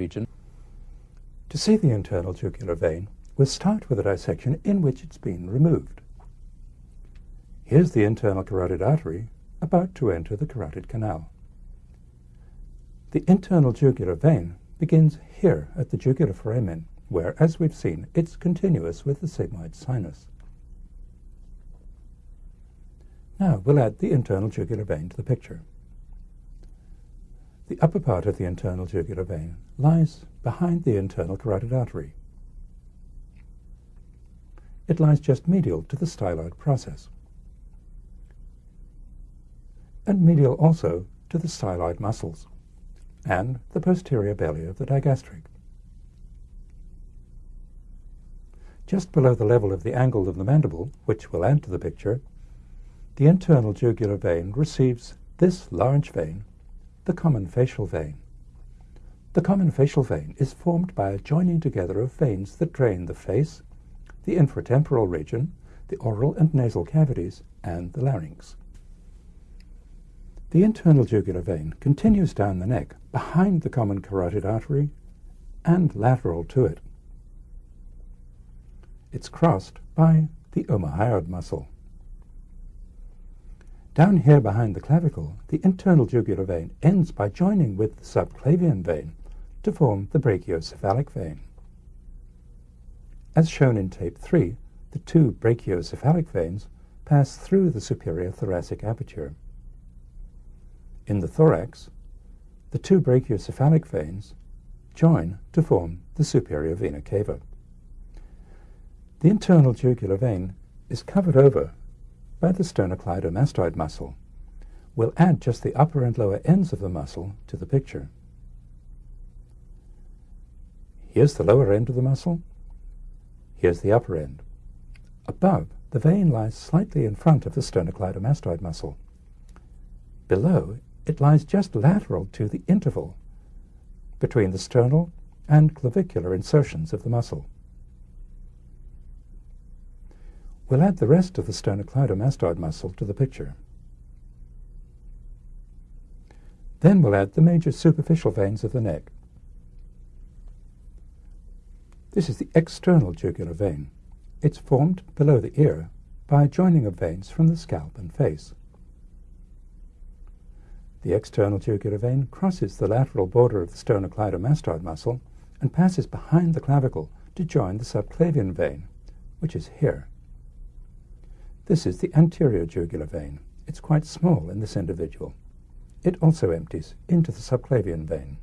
region. To see the internal jugular vein, we'll start with a dissection in which it's been removed. Here's the internal carotid artery about to enter the carotid canal. The internal jugular vein begins here at the jugular foramen, where, as we've seen, it's continuous with the sigmoid sinus. Now we'll add the internal jugular vein to the picture. The upper part of the internal jugular vein lies behind the internal carotid artery. It lies just medial to the styloid process and medial also to the styloid muscles and the posterior belly of the digastric. Just below the level of the angle of the mandible, which will add to the picture, the internal jugular vein receives this large vein, the common facial vein. The common facial vein is formed by a joining together of veins that drain the face, the infratemporal region, the oral and nasal cavities, and the larynx. The internal jugular vein continues down the neck behind the common carotid artery and lateral to it. It's crossed by the omohyoid muscle. Down here behind the clavicle, the internal jugular vein ends by joining with the subclavian vein to form the brachiocephalic vein. As shown in tape 3, the two brachiocephalic veins pass through the superior thoracic aperture. In the thorax, the two brachiocephalic veins join to form the superior vena cava. The internal jugular vein is covered over by the sternocleidomastoid muscle. We'll add just the upper and lower ends of the muscle to the picture. Here's the lower end of the muscle. Here's the upper end. Above, the vein lies slightly in front of the sternocleidomastoid muscle. Below it lies just lateral to the interval between the sternal and clavicular insertions of the muscle. We'll add the rest of the sternocleidomastoid muscle to the picture. Then we'll add the major superficial veins of the neck. This is the external jugular vein. It's formed below the ear by a joining of veins from the scalp and face. The external jugular vein crosses the lateral border of the sternocleidomastoid muscle and passes behind the clavicle to join the subclavian vein, which is here. This is the anterior jugular vein. It's quite small in this individual. It also empties into the subclavian vein.